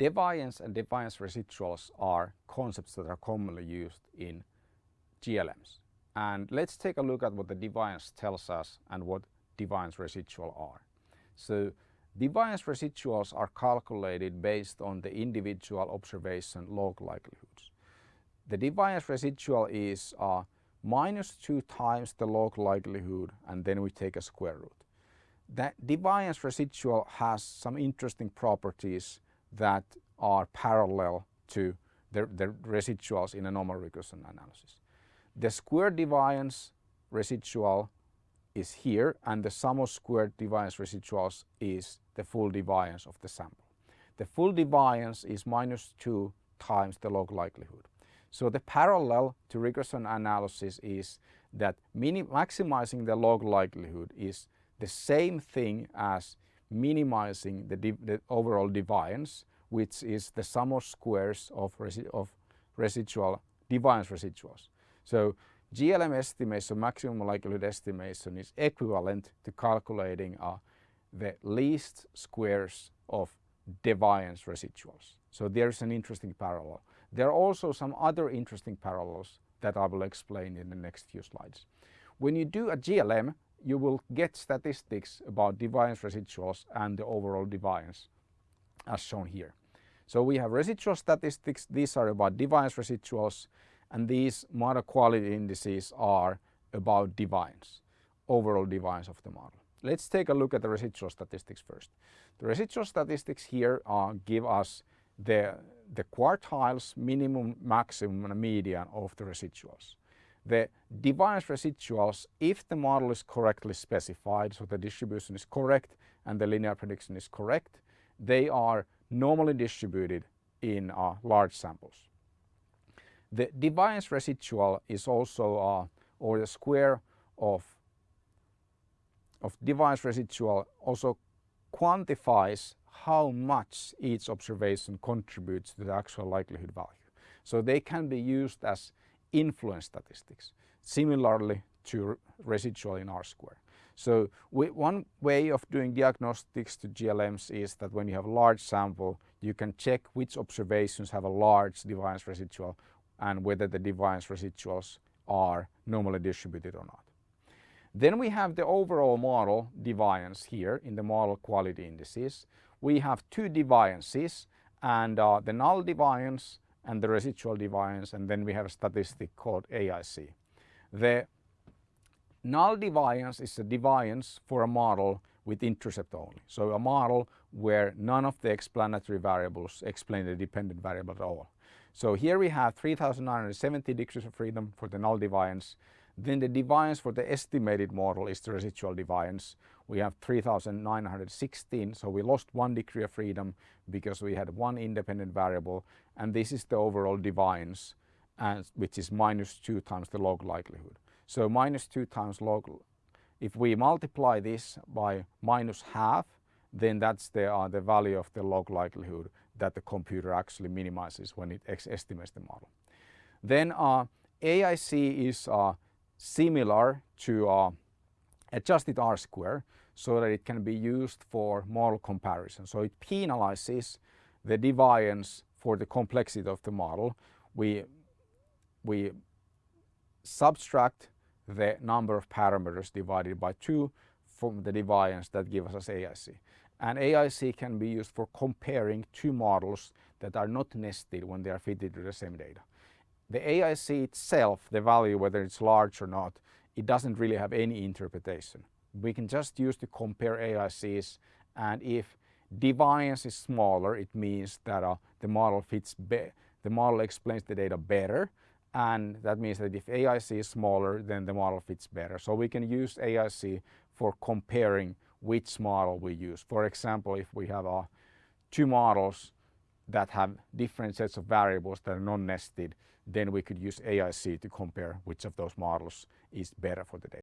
Deviance and deviance residuals are concepts that are commonly used in GLMs. And let's take a look at what the deviance tells us and what deviance residual are. So deviance residuals are calculated based on the individual observation log likelihoods. The deviance residual is uh, minus 2 times the log likelihood and then we take a square root. That deviance residual has some interesting properties that are parallel to the, the residuals in a normal regression analysis. The square deviance residual is here and the sum of squared deviance residuals is the full deviance of the sample. The full deviance is minus 2 times the log likelihood. So the parallel to regression analysis is that maximizing the log likelihood is the same thing as minimizing the, the overall deviance, which is the sum of squares of, resi of residual deviance residuals. So GLM estimation, maximum likelihood estimation is equivalent to calculating uh, the least squares of deviance residuals. So there's an interesting parallel. There are also some other interesting parallels that I will explain in the next few slides. When you do a GLM, you will get statistics about deviance residuals and the overall deviance as shown here. So we have residual statistics, these are about deviance residuals and these model quality indices are about deviance, overall deviance of the model. Let's take a look at the residual statistics first. The residual statistics here uh, give us the, the quartiles, minimum, maximum and median of the residuals. The deviance residuals, if the model is correctly specified, so the distribution is correct and the linear prediction is correct, they are normally distributed in uh, large samples. The deviance residual is also, uh, or the square of, of deviance residual also quantifies how much each observation contributes to the actual likelihood value. So they can be used as influence statistics, similarly to residual in R-square. So we, one way of doing diagnostics to GLMs is that when you have a large sample, you can check which observations have a large deviance residual and whether the deviance residuals are normally distributed or not. Then we have the overall model deviance here in the model quality indices. We have two deviances and uh, the null deviance and the residual deviance and then we have a statistic called AIC. The null deviance is a deviance for a model with intercept only. So a model where none of the explanatory variables explain the dependent variable at all. So here we have 3970 degrees of freedom for the null deviance. Then the deviance for the estimated model is the residual deviance. We have 3916 so we lost one degree of freedom because we had one independent variable and this is the overall deviance and which is minus 2 times the log likelihood. So minus 2 times log, if we multiply this by minus half then that's the, uh, the value of the log likelihood that the computer actually minimizes when it estimates the model. Then uh, AIC is uh, similar to uh, adjusted R-square so that it can be used for model comparison. So it penalizes the deviance for the complexity of the model. We, we subtract the number of parameters divided by 2 from the deviance that gives us AIC. And AIC can be used for comparing two models that are not nested when they are fitted to the same data. The AIC itself, the value whether it's large or not, it doesn't really have any interpretation. We can just use to compare AICs and if deviance is smaller it means that uh, the model fits the model explains the data better and that means that if AIC is smaller then the model fits better. So we can use AIC for comparing which model we use. For example, if we have uh, two models that have different sets of variables that are non-nested, then we could use AIC to compare which of those models is better for the data.